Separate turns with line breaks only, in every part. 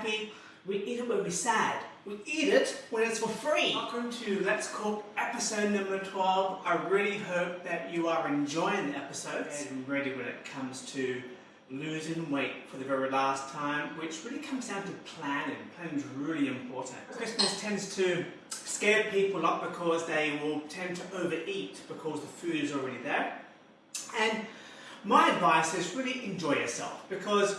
happy, we eat it when we're sad. We eat it when it's for free. Welcome to Let's Cook episode number 12. I really hope that you are enjoying the episodes and ready when it comes to losing weight for the very last time, which really comes down to planning. Planning is really important. Christmas tends to scare people up because they will tend to overeat because the food is already there. And my advice is really enjoy yourself because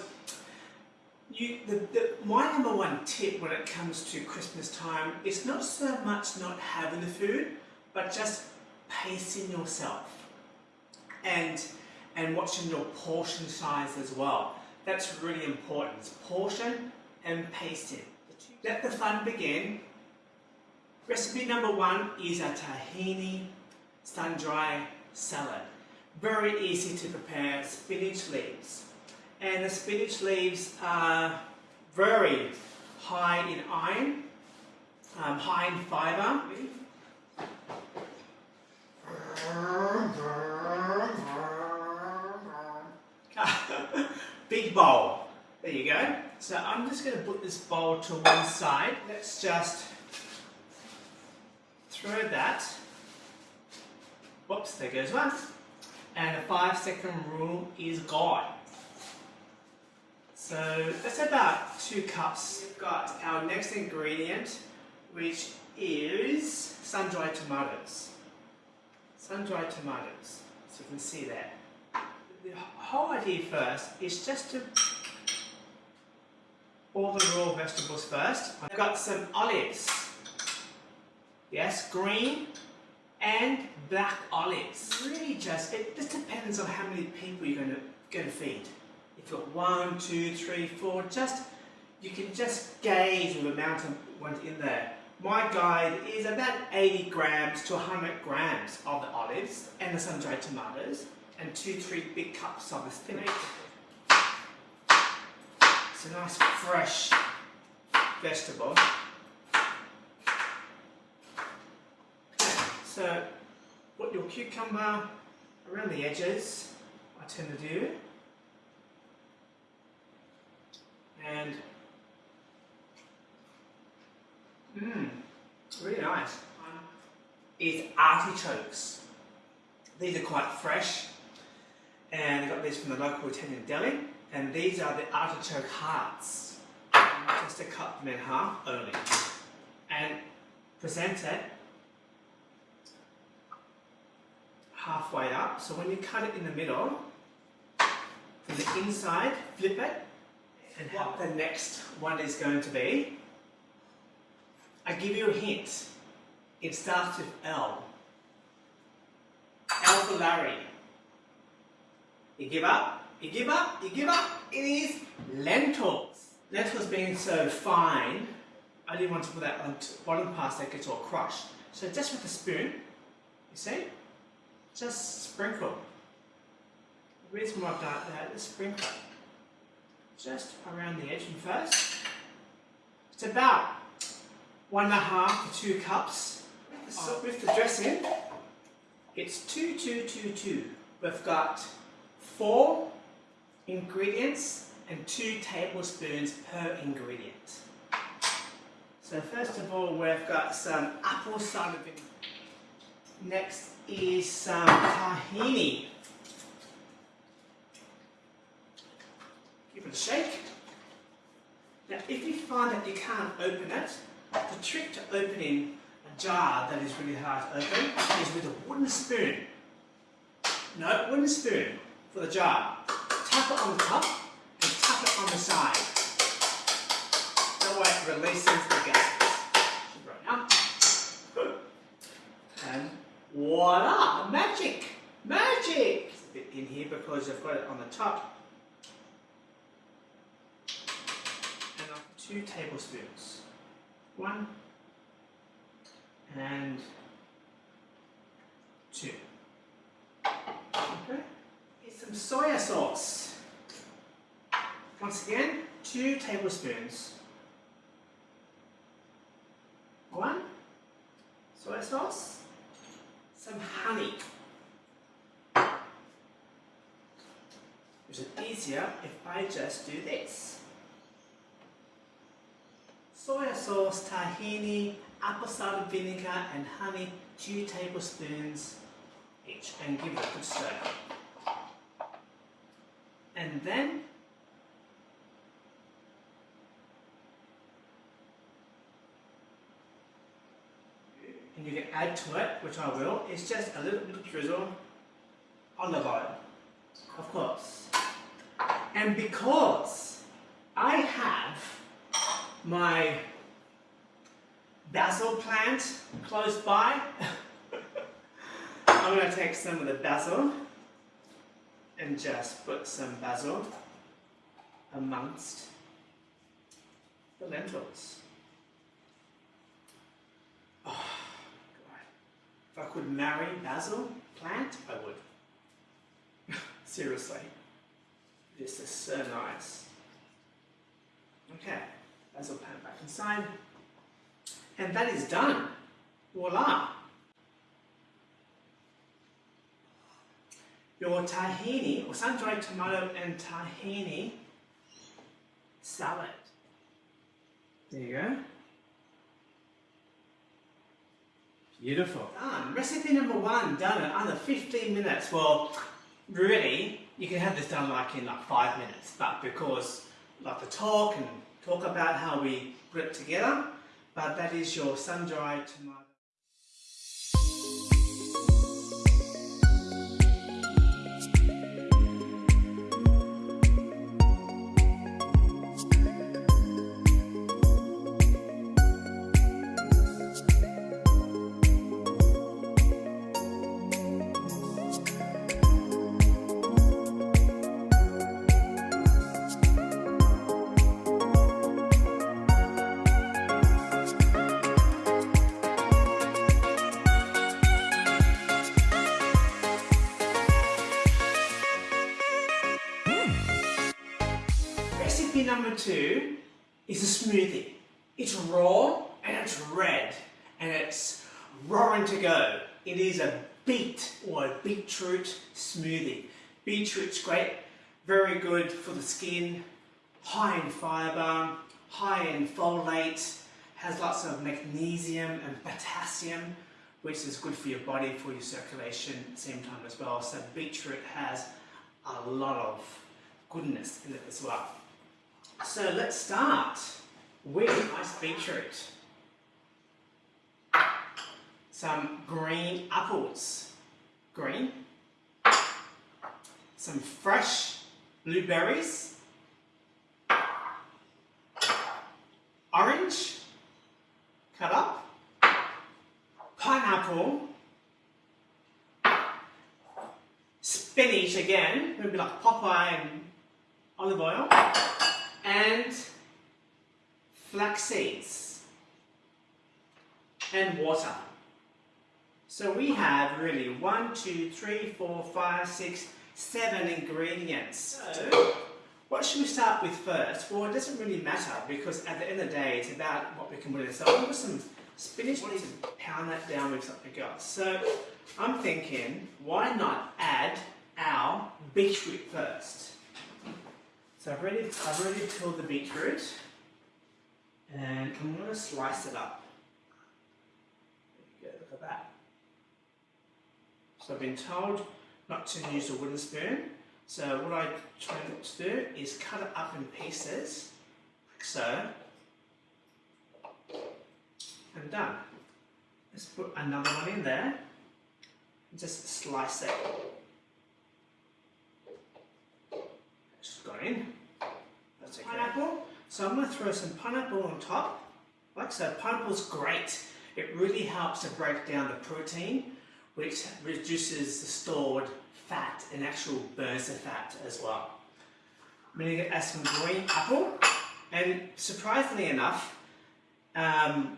you, the, the, my number one tip when it comes to Christmas time is not so much not having the food, but just pacing yourself and, and watching your portion size as well. That's really important. It's portion and pacing. Let the fun begin. Recipe number one is a tahini sun-dry salad. Very easy to prepare spinach leaves. And the spinach leaves are very high in iron, um, high in fiber. Big bowl. There you go. So I'm just going to put this bowl to one side. Let's just throw that. Whoops, there goes one. And the five second rule is gone. So that's about two cups. We've got our next ingredient, which is sun-dried tomatoes. Sun-dried tomatoes, so you can see that. The whole idea first is just to all the raw vegetables first. I've got some olives. Yes, green and black olives. Really just, it just depends on how many people you're going to, going to feed. If you've got one, two, three, four, just, you can just gauge the amount of in there. My guide is about 80 grams to 100 grams of the olives and the sun-dried tomatoes and two, three big cups of the spinach. It's a nice fresh vegetable. So put your cucumber around the edges, I tend to do. And mmm, really nice. Is artichokes. These are quite fresh and I got these from the local Italian deli and these are the artichoke hearts. Just to cut them in half only and present it halfway up. So when you cut it in the middle, from the inside, flip it and what the next one is going to be. I give you a hint. It starts with L. L for Larry. You give up, you give up, you give up. It is lentils. Lentils being so fine, I didn't want to put that on the bottom part that gets all crushed. So just with a spoon, you see, just sprinkle. The reason why I've done that is sprinkle just around the edge and first. It's about one and a half to two cups. So with the dressing, it's two, two, two, two. We've got four ingredients and two tablespoons per ingredient. So first of all, we've got some apple cider vinegar. Next is some tahini. Give it a shake. Now, if you find that you can't open it, the trick to opening a jar that is really hard to open is with a wooden spoon. No, wooden spoon for the jar. Tap it on the top and tap it on the side. That way it releases the gases. And voila, magic, magic! It's a bit in here because I've got it on the top. And two tablespoons. One and two. Okay. Here's some soya sauce. Once again, two tablespoons. One, soy sauce, some honey. An easy easier if I just do this. Soy sauce, tahini, apple cider vinegar and honey 2 tablespoons each and give it a good stir. And then and you can add to it, which I will, it's just a little bit of drizzle olive oil, of course. And because I have my basil plant close by, I'm going to take some of the basil and just put some basil amongst the lentils. Oh, God. If I could marry basil plant, I would. Seriously. This is so nice. Okay, basil plant back inside. And that is done. Voila! Your tahini, or sun-dried tomato and tahini salad. There you go. Beautiful. Done. Recipe number one done in under 15 minutes. Well, really, you can have this done like in like five minutes, but because like the talk and talk about how we it together, but that is your sun-dried tomato. Number two is a smoothie. It's raw and it's red and it's roaring to go. It is a beet or a beetroot smoothie. Beetroot's great, very good for the skin, high in fibre, high in folate, has lots of magnesium and potassium, which is good for your body, for your circulation at the same time as well. So beetroot has a lot of goodness in it as well. So let's start with iced beetroot. Some green apples. Green. Some fresh blueberries. Orange. Cut up. Pineapple. Spinach again, maybe like Popeye and olive oil and flax seeds and water. So we have really one, two, three, four, five, six, seven ingredients. So what should we start with first? Well, it doesn't really matter because at the end of the day, it's about what we can put in. So I'll put some spinach, need to pound that down with something else. So I'm thinking, why not add our beetroot first? So I've already, I've already peeled the beetroot and I'm going to slice it up. There you go, look at that. So I've been told not to use a wooden spoon. So what I try to do is cut it up in pieces, like so, and done. Let's put another one in there and just slice it. In. That's okay. Pineapple. So I'm going to throw some pineapple on top. Like so, pineapple's great. It really helps to break down the protein, which reduces the stored fat and actual burns the fat as well. I'm going to add some green apple. And surprisingly enough, um,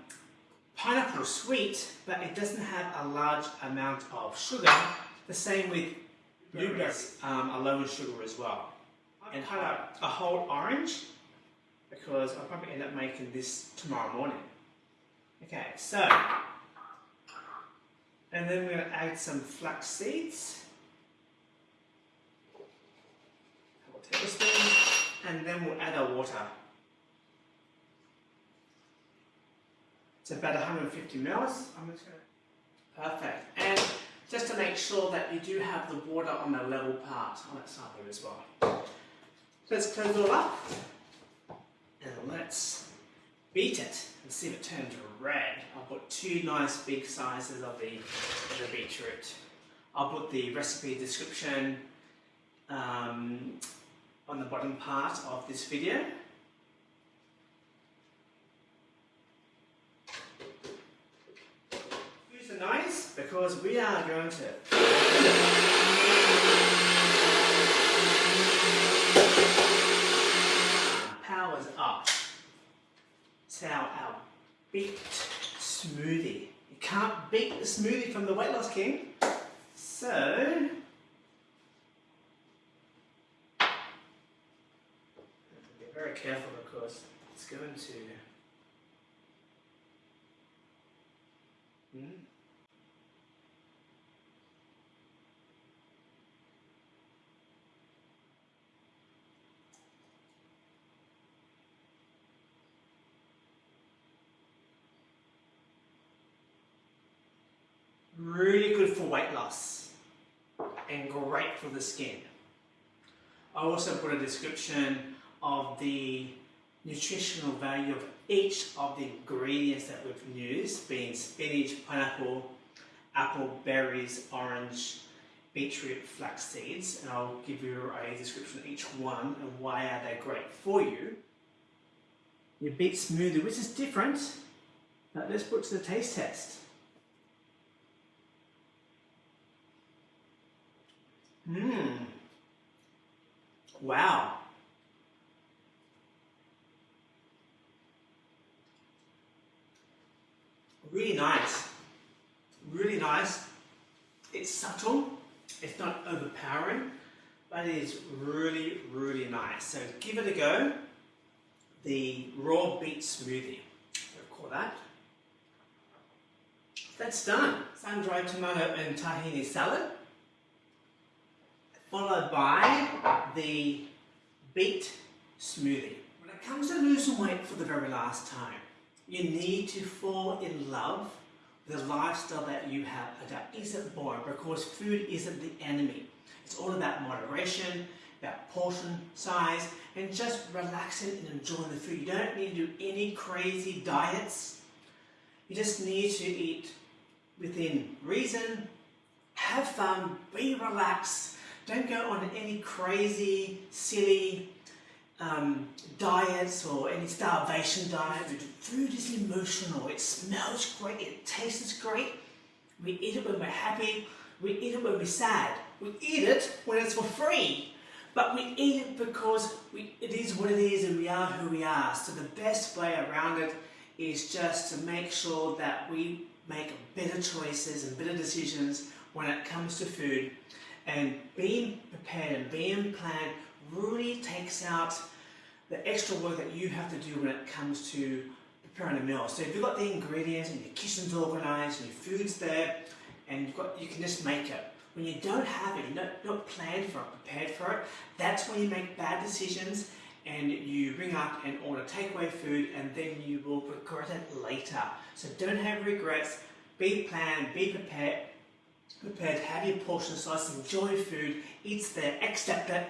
pineapple is sweet, but it doesn't have a large amount of sugar. The same with blueberries um, are low in sugar as well and cut out a whole orange because I'll probably end up making this tomorrow morning. Okay, so, and then we're going to add some flax seeds. tablespoons, and then we'll add our water. It's about 150 mils. I'm just going to, perfect. And just to make sure that you do have the water on the level part on that side there as well. Let's close it all up and let's beat it and see if it turns red. I'll put two nice big sizes of the, of the beetroot. I'll put the recipe description um, on the bottom part of this video. Use the knives because we are going to powers up. It's our, our beet smoothie. You can't beat the smoothie from the Weight Loss King. So, be very careful because it's going to hmm? Really good for weight loss and great for the skin. I also put a description of the nutritional value of each of the ingredients that we've used, being spinach, pineapple, apple, berries, orange, beetroot, flax seeds, and I'll give you a description of each one and why are they great for you. Your beet smoothie, which is different, but let's put to the taste test. Mmm. Wow. Really nice. Really nice. It's subtle. It's not overpowering, but it is really, really nice. So give it a go. The raw beet smoothie. Call that. That's done. Sun-dried tomato and tahini salad followed by the beet smoothie. When it comes to losing weight for the very last time, you need to fall in love with the lifestyle that you have isn't boring because food isn't the enemy. It's all about moderation, about portion size, and just relaxing and enjoying the food. You don't need to do any crazy diets. You just need to eat within reason, have fun, be relaxed, don't go on any crazy, silly um, diets or any starvation diet. Food is emotional. It smells great. It tastes great. We eat it when we're happy. We eat it when we're sad. We eat it when it's for free. But we eat it because we, it is what it is and we are who we are. So the best way around it is just to make sure that we make better choices and better decisions when it comes to food and being prepared and being planned really takes out the extra work that you have to do when it comes to preparing a meal. So if you've got the ingredients and your kitchen's organized and your food's there and you've got, you can just make it. When you don't have it, you're not, not planned for it, prepared for it, that's when you make bad decisions and you ring up and order takeaway food and then you will regret it later. So don't have regrets, be planned, be prepared, prepared, have your portion size, enjoy food, eat there, accept it,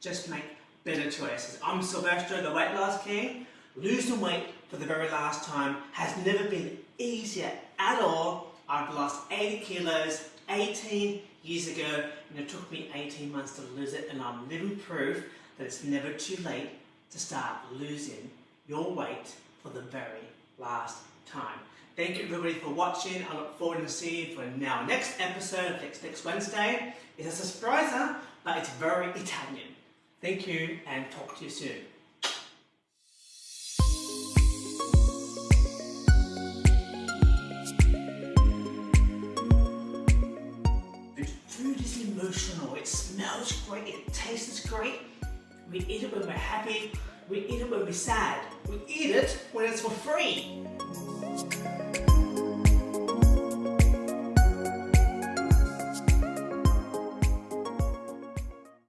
just make better choices. I'm Silvestro, the weight loss king. Losing weight for the very last time has never been easier at all. I've lost 80 kilos 18 years ago and it took me 18 months to lose it and I'm living proof that it's never too late to start losing your weight for the very last time. Thank you everybody for watching. I look forward to seeing you for now next episode next, next Wednesday. It's a surprise, but it's very Italian. Thank you and talk to you soon. Food is emotional. It smells great. It tastes great. We eat it when we're happy. We eat it when we're sad. We eat it when it's for free.